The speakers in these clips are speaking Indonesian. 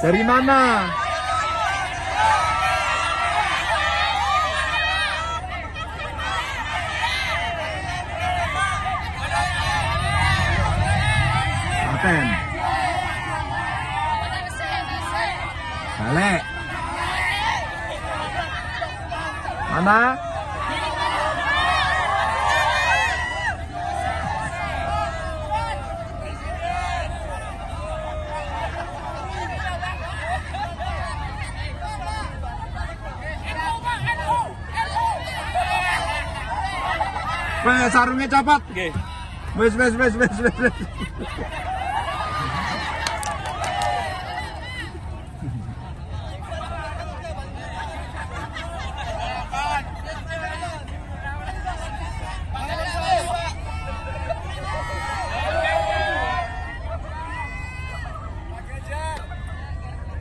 Dari mana? Klaten. Balik. Mana? Sarungnya copot. Nggih. Wes, wes, wes, wes, wes. wes.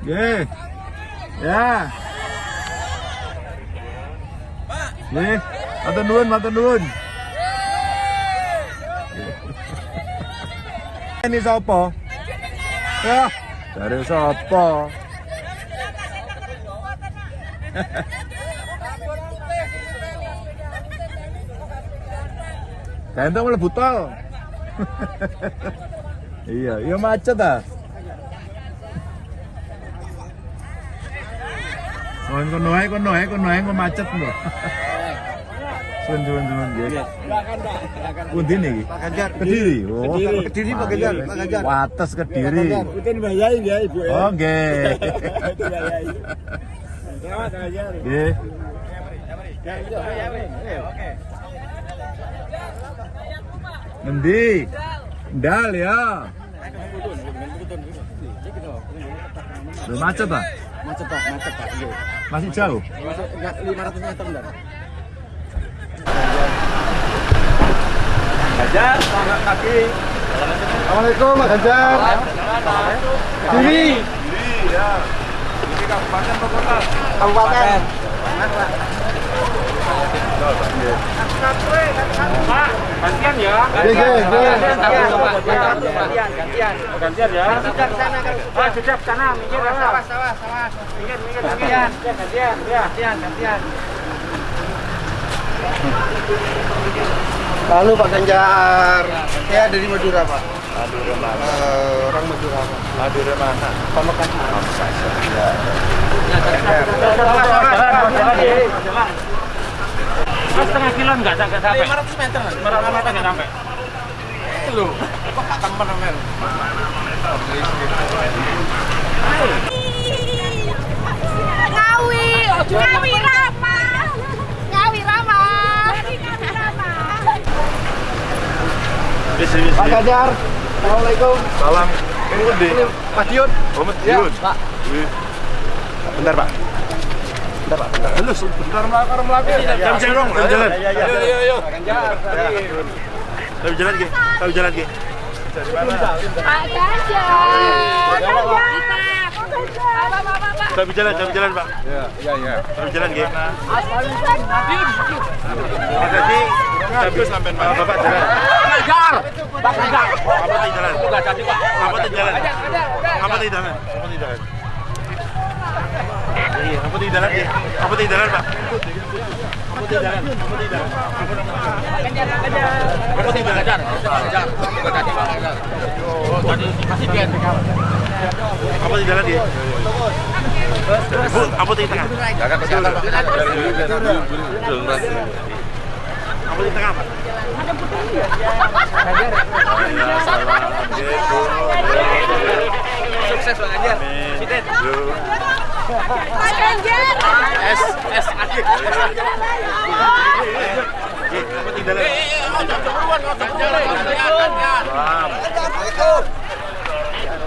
Nggih. Ya. Nggih, matur nuwun, matur nuwun. Ini sapa? Ya, dari sapa? Ganteng mlebu tol. iya, iya macet ah. Kon kono ae kono ae kono ae macet lho. Sun sun sun nggih. Pundi niki? Pak Ganjar. Kediri. Oh. Kediri. Pak Ganjar, Pak Ganjar. Wates Kediri. Mungkin bayai ya Ibu ya. Oh, nggih. Selamat Ganjar. Nggih. Ngendi? Ndal ya. Macet Pak? Macet Pak, macet Pak. Masih jauh? Enggak 500 meter enggak? Ganjar, selamat kaki. Assalamualaikum Pak Ganjar. Diri. Iya. Ini kabupaten atau kota? Kabupaten. Pak, gantian ya. Iya, iya, iya. Gantian, gantian. Gantian ya. Sejak sana kan. Ah, sejak sana. Sawah, sawah, sawah. Mikir, mikir, gantian. Gantian, ya. Gantian, gantian. Lalu Pak Ganjar. Saya dari Madura Pak. Madura mana? Eh, orang Madura Pak. Madura mana? Pamekasan. Mas setengah kilo enggak enggak sampai. 500 meter. 500 meter enggak sampai. Loh. Kok gak temen men. Ngawi, Ngawi Rama. Pak Ganjar. Assalamualaikum. Salam. Ini. Ini Madiun. Oh, Madiun. Pak. Wih. Bentar, Pak. Bentar, Pak. Bentar. Halo, bentar melakar melakar. Jam jalan dong, jam jalan. Ayo, ayo, ayo. Jam jalan, Ki. Jam jalan, Ki. Dari mana? Pak Ganjar. Ganjar. Apa, apa, apa, apa. Jam jalan, jam jalan, Pak. Iya, iya, iya. Jam jalan, Ki. Ganjar. Makasih. Habis sampai mana? Bapak jalan. Ganjar. Pak Ganjar. Apa tadi jalan? Enggak jadi, Pak. Apa tadi jalan? Apa tadi jalan? Apa tadi jalan? Iya, apa tadi jalan? Apa tadi jalan, Pak? Apa tadi jalan? Apa tadi jalan? Apa sih? Ganjar. Enggak jadi, Pak Ganjar. Oh, tadi masih dia. Apa tadi jalan, Ki? Bu, apa tadi tengah? Jaga kesehatan, Pak. Apa di tengah, Pak? Sukses Pak Ganjar. Amin. Pak Ganjar. S S Adik. Apa di dalam? Salam. Tolak-tolak. Oh,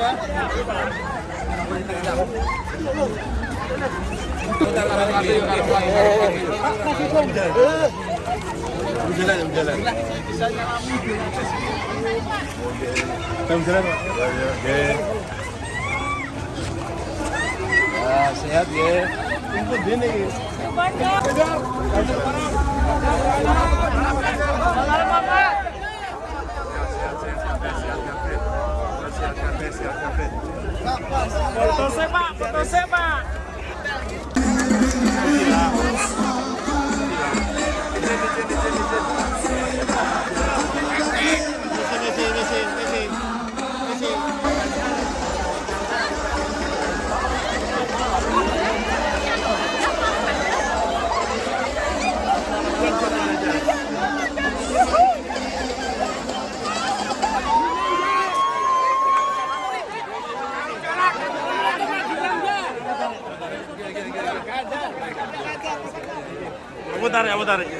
Jalan, jalan. Oke. Ah, sehat ya. Dini. Foto saya pak, foto saya pak. Putar ya, putar. Eh,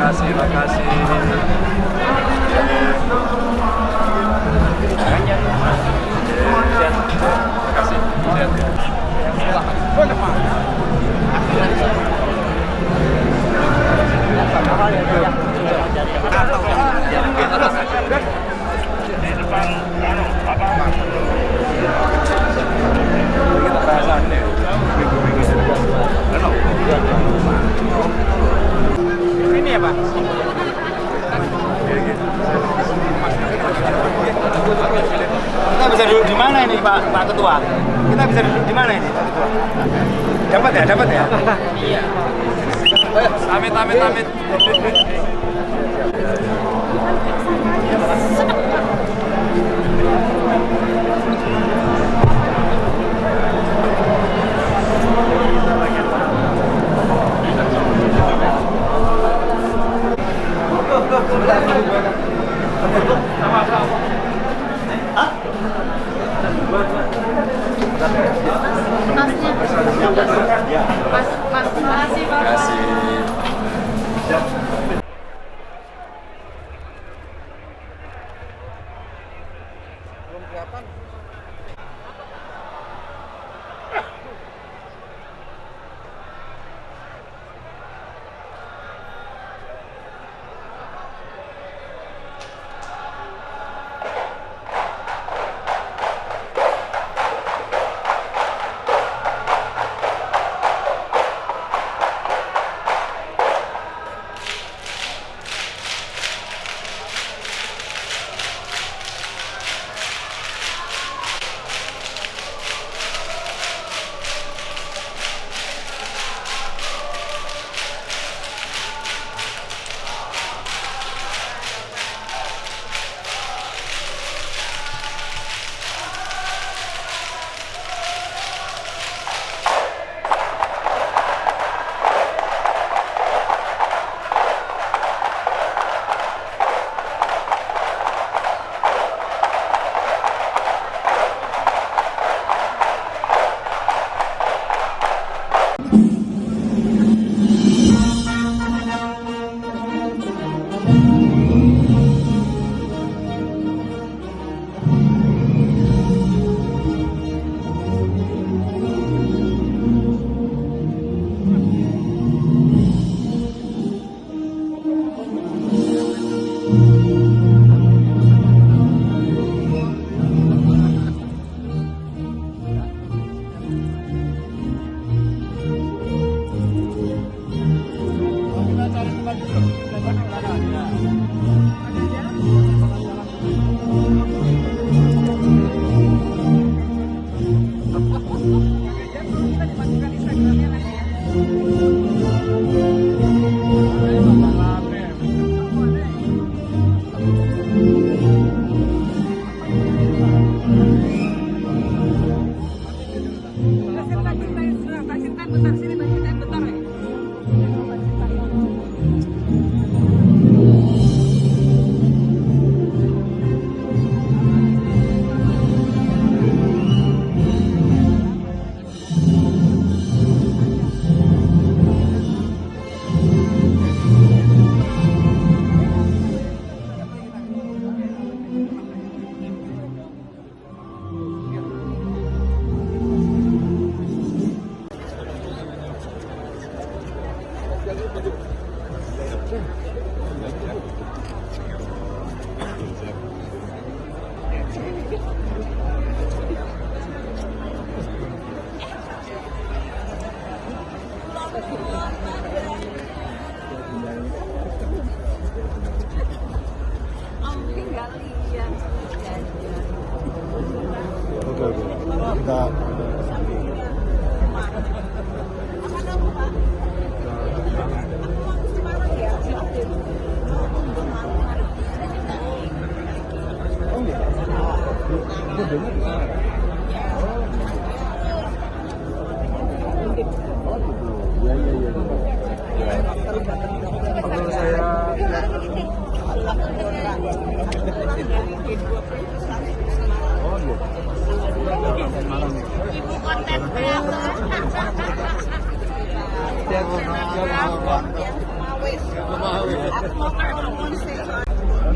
Terima kasih, terima kasih. Terima kasih. Sehat. Ini ya, Pak. Kita bisa duduk di mana ini Pak Pak Ketua? Kita bisa duduk di mana ini Pak Ketua? Dapat ya, dapat ya? Iya. Amit, amit, amit.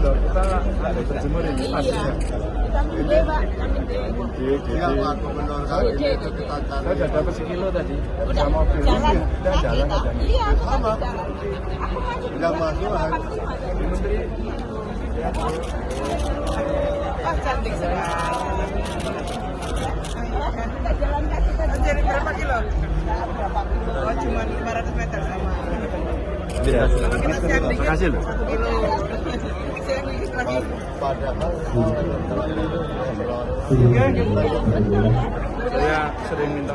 Kita ada berjemur ini. Iya, dapat sekilo tadi. Udah mobil. Jalan jalan? Iya, masuk. Menteri Wah, cantik sekali. Kita jalan kaki tadi. Berapa kilo? Oh, cuma 500 meter sama. Dikit. Makasih loh. Sering minta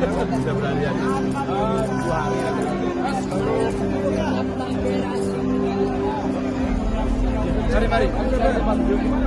Bisa berani aja. Dua hari Mari, mari.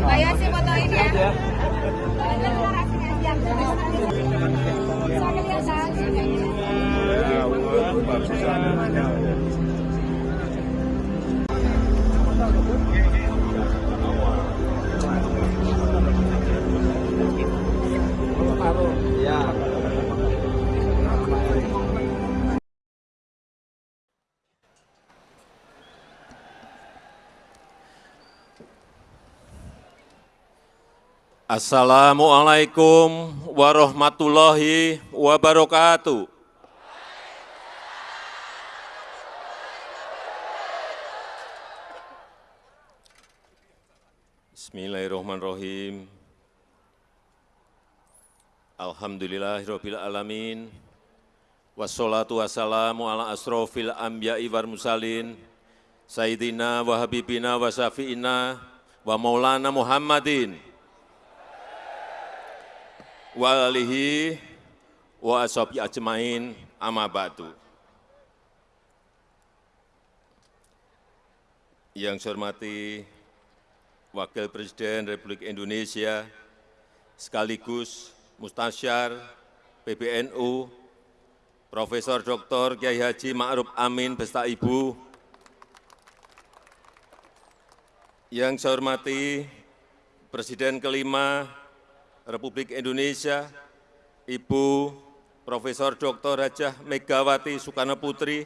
Banyak sih fotoin ya. ya wow, bagus banget. Assalamualaikum warahmatullahi wabarakatuh. Bismillahirrahmanirrahim. Alhamdulillahirabbil alamin. Wassalatu wassalamu ala asrofil anbiya'i wal mursalin. Sayyidina wa habibina wa syafi'ina wa maulana Muhammadin wa alihi wa ashabi ajmain amma ba'du. Yang saya hormati Wakil Presiden Republik Indonesia sekaligus Mustasyar PBNU Profesor Dr. Kiai Haji Ma'ruf Amin beserta Ibu yang saya hormati Presiden kelima Republik Indonesia, Ibu Profesor Dr. Hajah Megawati Soekarno Putri,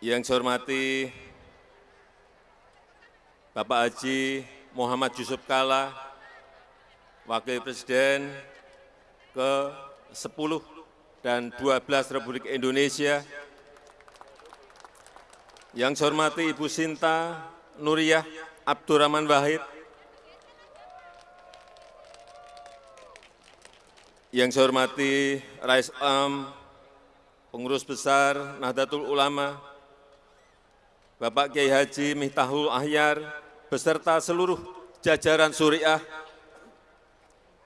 yang saya hormati Bapak Haji Muhammad Yusuf Kala, Wakil Presiden ke-10 dan 12 Republik Indonesia, yang saya hormati Ibu Sinta Nuriyah Abdurrahman Wahid, yang saya hormati Rais Am, Pengurus Besar Nahdlatul Ulama, Bapak Kiai Haji Miftahul Ahyar, beserta seluruh jajaran Suriah,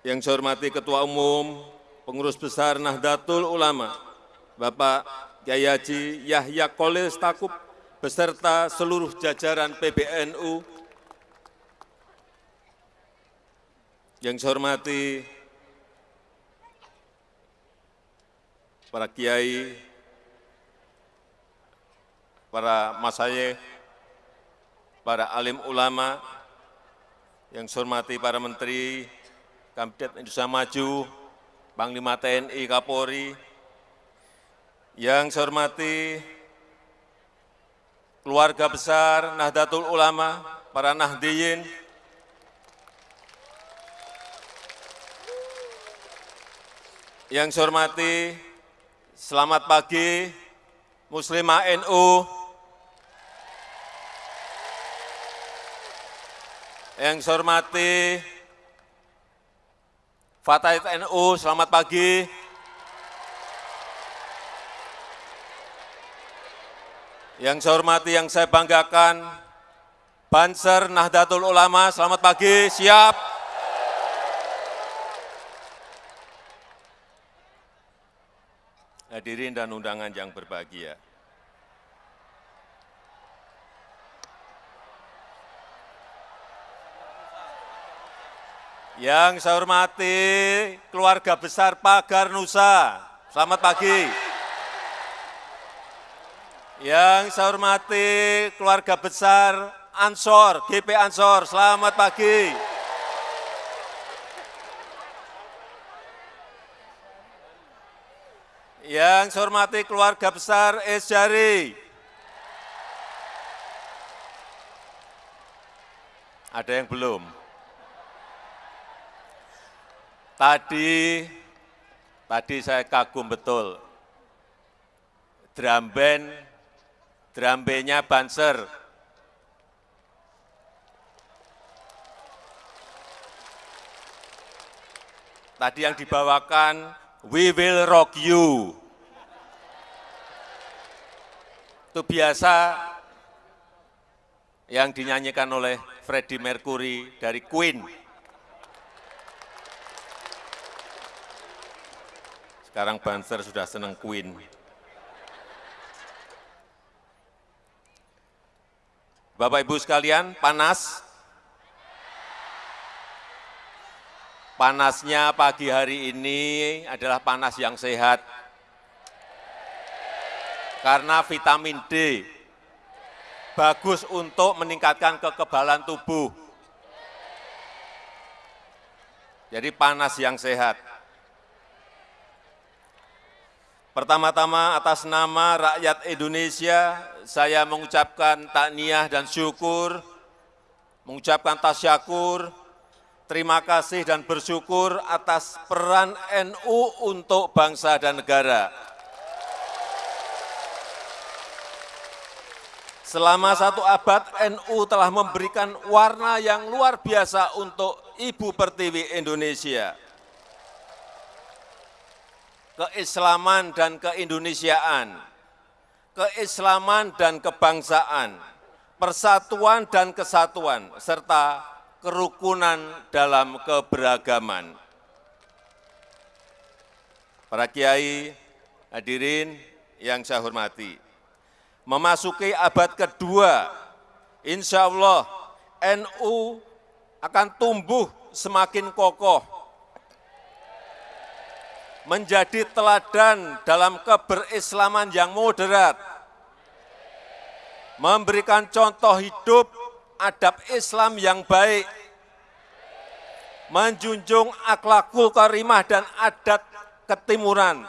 yang saya hormati Ketua Umum Pengurus Besar Nahdlatul Ulama, Bapak Kiai Haji Yahya Kolil Stakuf, beserta seluruh jajaran PBNU, yang saya hormati para kiai, para masayih, para alim ulama, yang saya hormati para menteri, Kabinet Indonesia Maju, Panglima TNI, Kapolri, yang saya hormati keluarga besar Nahdlatul Ulama, para Nahdiyin, yang saya hormati, selamat pagi, Muslimah NU, yang saya hormati, Fatahit NU, selamat pagi. Yang saya hormati, yang saya banggakan, Banser Nahdlatul Ulama, selamat pagi, siap. Hadirin dan undangan yang berbahagia. Yang saya hormati keluarga besar Pagar Nusa, selamat pagi. Yang saya hormati keluarga besar Ansor, GP Ansor, selamat pagi. Yang saya hormati keluarga besar Esjari. Ada yang belum? Tadi, tadi saya kagum betul. Drum band, drum bandnya Banser. Tadi yang dibawakan, We Will Rock You. Itu biasa yang dinyanyikan oleh Freddie Mercury dari Queen. Sekarang Banser sudah senang Queen. Bapak Ibu sekalian, panas? Panasnya pagi hari ini adalah panas yang sehat. Karena vitamin D bagus untuk meningkatkan kekebalan tubuh. Jadi panas yang sehat. Pertama-tama atas nama rakyat Indonesia, saya mengucapkan takniah dan syukur, mengucapkan tasyakur, terima kasih dan bersyukur atas peran NU untuk bangsa dan negara. Selama satu abad, NU telah memberikan warna yang luar biasa untuk Ibu Pertiwi Indonesia. Keislaman dan keindonesiaan, keislaman dan kebangsaan, persatuan dan kesatuan, serta kerukunan dalam keberagaman. Para kiai, hadirin yang saya hormati, memasuki abad kedua, insya Allah NU akan tumbuh semakin kokoh, menjadi teladan dalam keberislaman yang moderat, memberikan contoh hidup adab Islam yang baik, menjunjung akhlakul karimah dan adat ketimuran,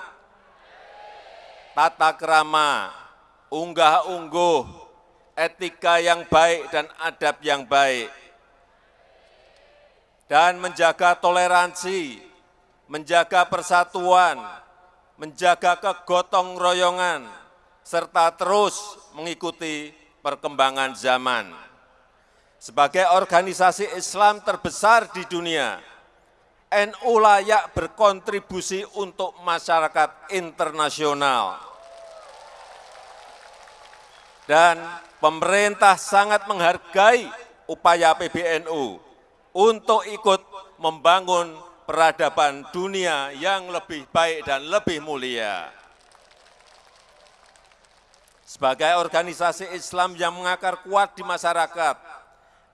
tata kerama, unggah-ungguh, etika yang baik dan adab yang baik, dan menjaga toleransi, menjaga persatuan, menjaga kegotong royongan, serta terus mengikuti perkembangan zaman. Sebagai organisasi Islam terbesar di dunia, NU layak berkontribusi untuk masyarakat internasional. Dan pemerintah sangat menghargai upaya PBNU untuk ikut membangun peradaban dunia yang lebih baik dan lebih mulia. Sebagai organisasi Islam yang mengakar kuat di masyarakat,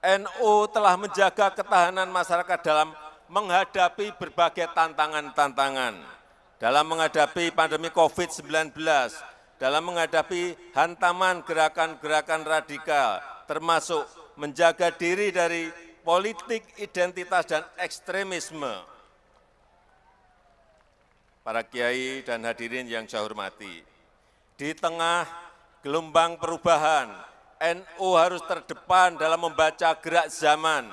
NU telah menjaga ketahanan masyarakat dalam menghadapi berbagai tantangan-tantangan, dalam menghadapi pandemi COVID-19, dalam menghadapi hantaman gerakan-gerakan radikal, termasuk menjaga diri dari politik identitas dan ekstremisme. Para kiai dan hadirin yang saya hormati, di tengah gelombang perubahan, NU harus terdepan dalam membaca gerak zaman,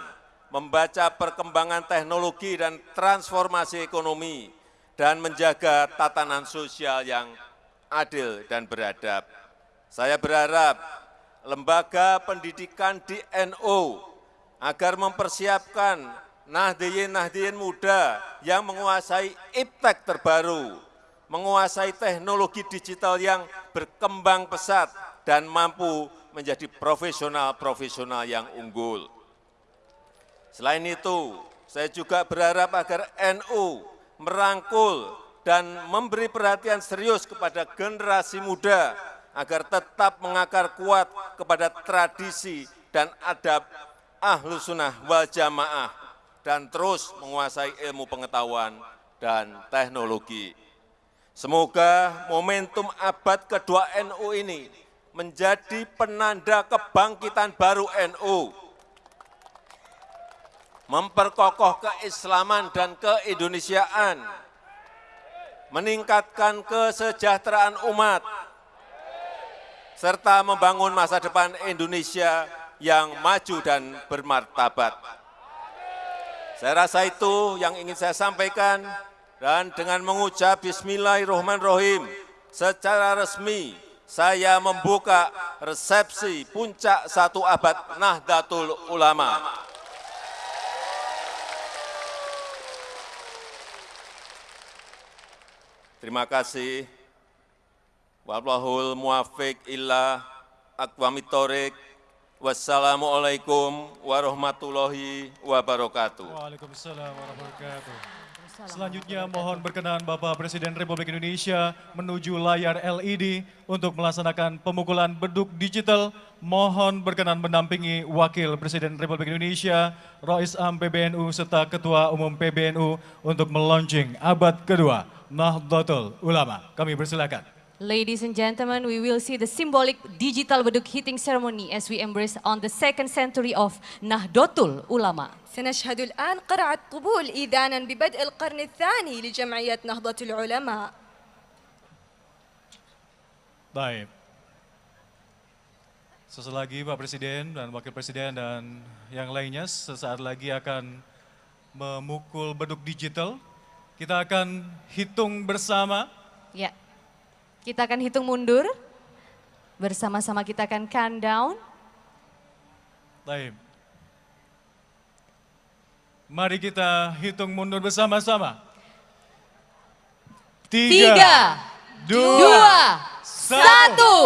membaca perkembangan teknologi dan transformasi ekonomi, dan menjaga tatanan sosial yang adil dan beradab. Saya berharap lembaga pendidikan di NU agar mempersiapkan nahdiyin-nahdiyin muda yang menguasai iptek terbaru, menguasai teknologi digital yang berkembang pesat dan mampu menjadi profesional-profesional yang unggul. Selain itu, saya juga berharap agar NU merangkul dan memberi perhatian serius kepada generasi muda agar tetap mengakar kuat kepada tradisi dan adab ahlu sunnah wal jamaah dan terus menguasai ilmu pengetahuan dan teknologi. Semoga momentum abad kedua NU ini menjadi penanda kebangkitan baru NU, memperkokoh keislaman dan keindonesiaan, meningkatkan kesejahteraan umat, serta membangun masa depan Indonesia yang maju dan bermartabat. Saya rasa itu yang ingin saya sampaikan dan dengan mengucap Bismillahirrahmanirrahim secara resmi saya membuka resepsi puncak satu abad Nahdlatul Ulama. Terima kasih. Wallahul aqwamitorik. Wassalamualaikum warahmatullahi wabarakatuh. Waalaikumsalam warahmatullahi wabarakatuh. Selanjutnya mohon berkenan Bapak Presiden Republik Indonesia menuju layar LED untuk melaksanakan pemukulan beduk digital. Mohon berkenan mendampingi Wakil Presiden Republik Indonesia, Rois Am PBNU serta Ketua Umum PBNU untuk melaunching abad kedua Nahdlatul Ulama. Kami persilakan. Ladies and gentlemen, we will see the symbolic digital beduk hitting ceremony as we embrace on the second century of Nahdlatul Ulama. سنشهد الآن قرعة طبول إذانا ببدء القرن الثاني لجمعية نهضة العلماء Baik. Seselagi Pak Presiden dan Wakil Presiden dan yang lainnya sesaat lagi akan memukul beduk digital. Kita akan hitung bersama. Ya. Kita akan hitung mundur. Bersama-sama kita akan countdown. Baik. Mari kita hitung mundur bersama-sama. Tiga, dua, dua satu. Satu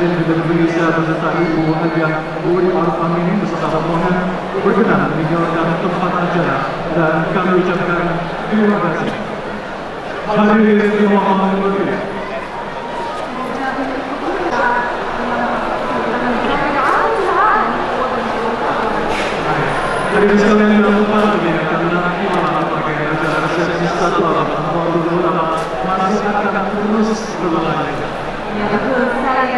Presiden Republik Indonesia beserta Ibu Hajah Uri Maruf Amin beserta rombongan berkenan meninggalkan tempat acara dan kami ucapkan terima kasih. Hadirin yang mohon. Hadirin sekalian jangan lupa nanti malam pakai masih akan terus berlanjut.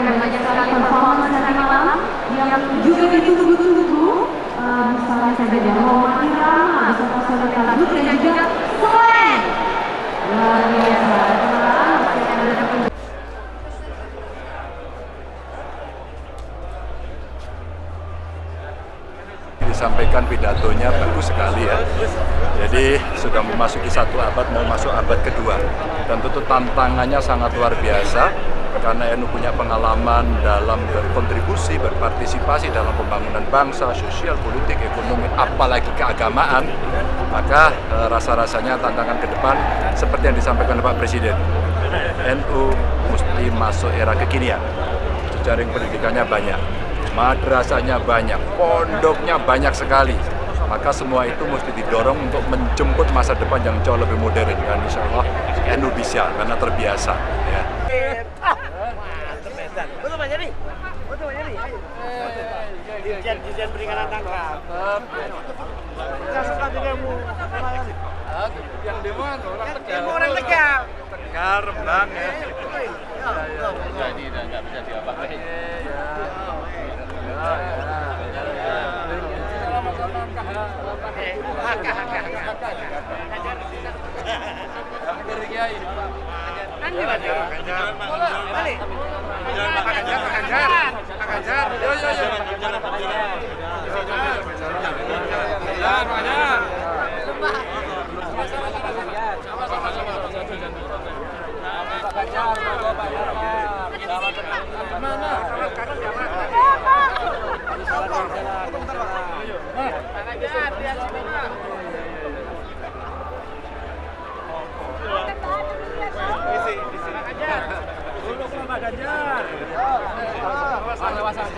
Ya dan banyak sekali performance nanti malam yang juga ditunggu-tunggu. Uh, misalnya saja dari Roma Irama beserta saudara Lagut dan juga Selain. Luar biasa. Akan ada disampaikan pidatonya bagus sekali ya. Jadi sudah memasuki satu abad, mau masuk abad kedua. Dan tentu tantangannya sangat luar biasa karena NU punya pengalaman dalam berkontribusi, berpartisipasi dalam pembangunan bangsa, sosial, politik, ekonomi, apalagi keagamaan. Maka eh, rasa-rasanya tantangan ke depan seperti yang disampaikan Pak Presiden. NU mesti masuk era kekinian. Jejaring pendidikannya banyak, madrasahnya banyak, pondoknya banyak sekali. Maka semua itu mesti didorong untuk menjemput masa depan yang jauh lebih modern dan insya Allah NU bisa karena terbiasa. Ya. Betul Pak Jadi? Betul Pak Jadi? Dirjen, Dirjen Perikanan Tangkap. Saya suka denganmu. Yang demo orang orang Tegal. Tegar, Rembang ya. Nggak bisa diapa-apain nyanyi lagi Pak Ganjar Pak Ganjar Pak Ganjar Pak Ganjar yo yo yo Pak Ganjar Pak Ganjar Pak Ganjar Mana? gan Pak Ganjar. Awas, awas, awas.